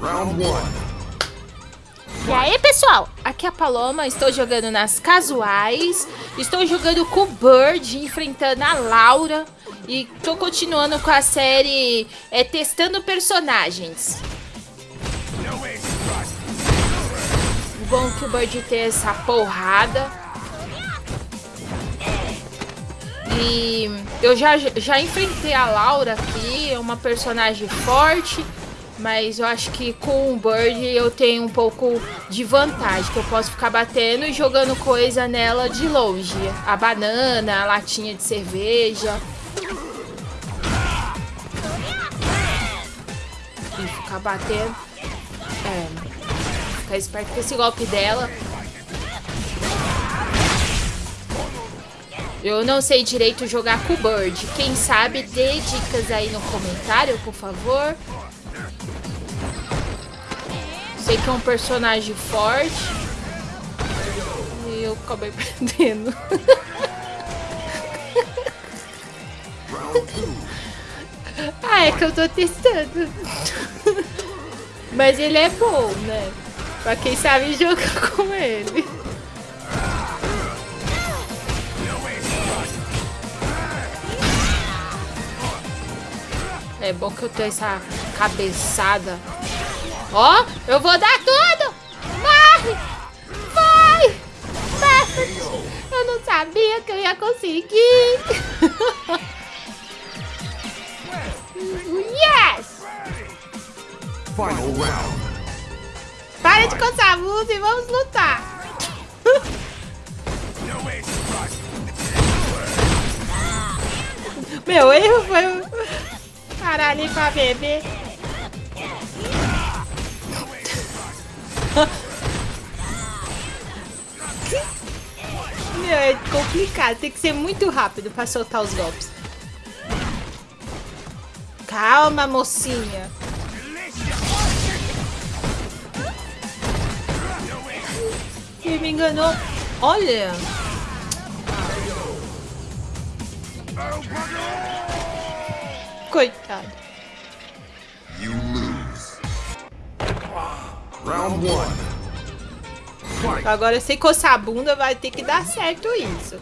Round one. E aí, pessoal? Aqui é a Paloma, estou jogando nas casuais. Estou jogando com o Bird, enfrentando a Laura. E estou continuando com a série é, testando personagens. O bom é que o Bird tem essa porrada. E eu já, já enfrentei a Laura aqui, é uma personagem forte. Mas eu acho que com o Bird eu tenho um pouco de vantagem, que eu posso ficar batendo e jogando coisa nela de longe. A banana, a latinha de cerveja. E ficar batendo. É. Ficar esperto com esse golpe dela. Eu não sei direito jogar com o Bird. Quem sabe, dê dicas aí no comentário, por favor. Sei que é um personagem forte. E eu acabei perdendo. ah, é que eu tô testando. Mas ele é bom, né? Pra quem sabe jogar com ele. É bom que eu tenho essa cabeçada Ó, eu vou dar tudo! Morre! Vai! Eu não sabia que eu ia conseguir! yes! Final round. Para de coçar a blusa e vamos lutar! Meu erro foi parar ali pra beber. Meu, é complicado. Tem que ser muito rápido pra soltar os golpes. Calma, mocinha. Ele me enganou. Olha. Coitado. Agora, sem coçar a bunda, vai ter que dar certo isso.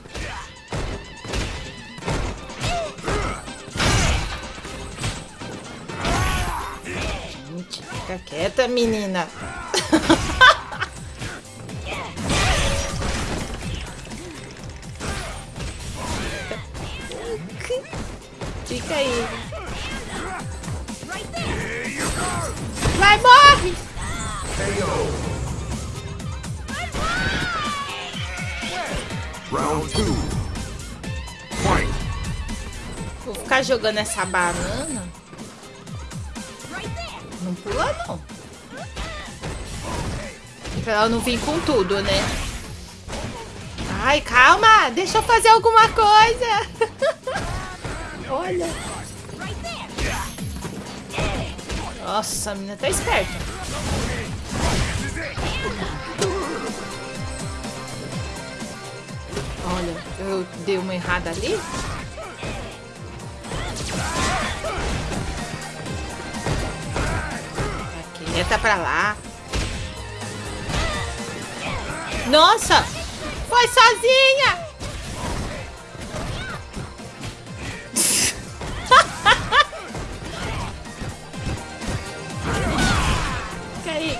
Gente, fica quieta, menina. Fica aí. Vai, morre! Vou ficar jogando essa banana. Não pula, não. Pra ela não vir com tudo, né? Ai, calma! Deixa eu fazer alguma coisa! Olha! Nossa, a menina tá esperta. Eu dei uma errada ali. Quieta pra lá. Nossa! Foi sozinha! Fica aí.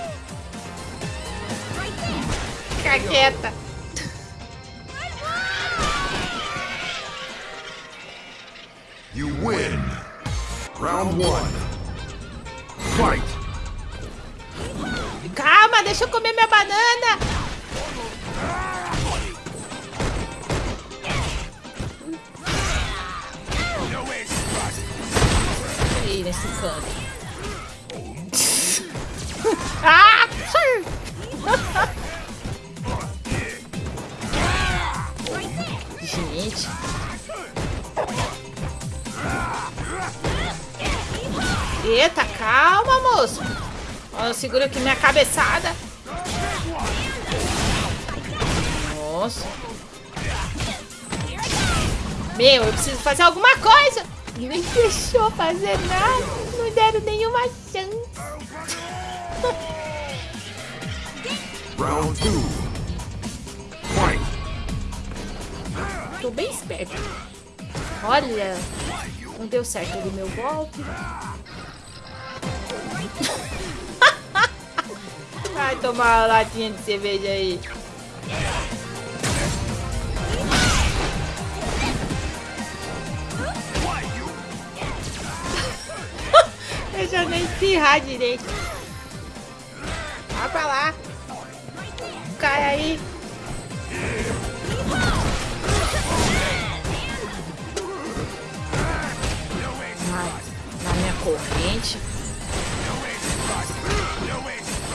Fica quieta. Win. Round one. Fight. Calma, deixa eu comer minha banana. Aí, nesse canto. ah! Gente. Eita, calma, moço. Ó, segura aqui minha cabeçada. Nossa. Meu, eu preciso fazer alguma coisa. Nem deixou fazer nada. Não deram nenhuma chance. Round two. Fight. Tô bem esperto. Olha, não deu certo ali meu golpe. Vai tomar uma latinha de cerveja aí. Deixa eu nem espirrar direito. Vai pra lá. Cai aí.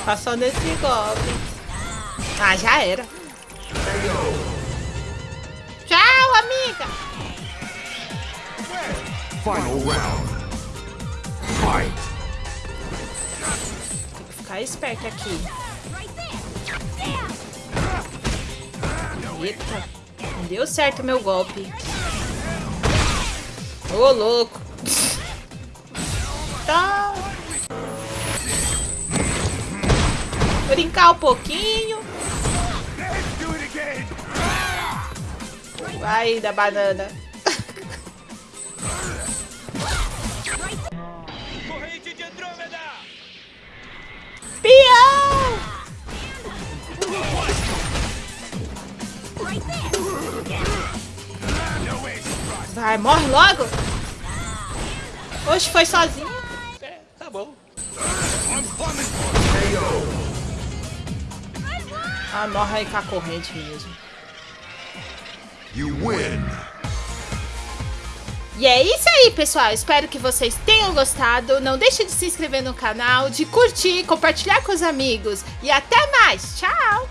Passou nesse golpe. Ah, já era. Tchau, amiga. Final round. Fight. Tem que ficar esperto aqui. Eita, não deu certo meu golpe. Ô, louco. Tá. Brincar um pouquinho. Vai da banana. Corrente de Andrômeda! Pião! Vai, morre logo. Oxe, foi sozinho. É, tá bom. Ah, morre aí com a corrente mesmo. You win. E é isso aí, pessoal. Espero que vocês tenham gostado. Não deixe de se inscrever no canal, de curtir, compartilhar com os amigos. E até mais. Tchau!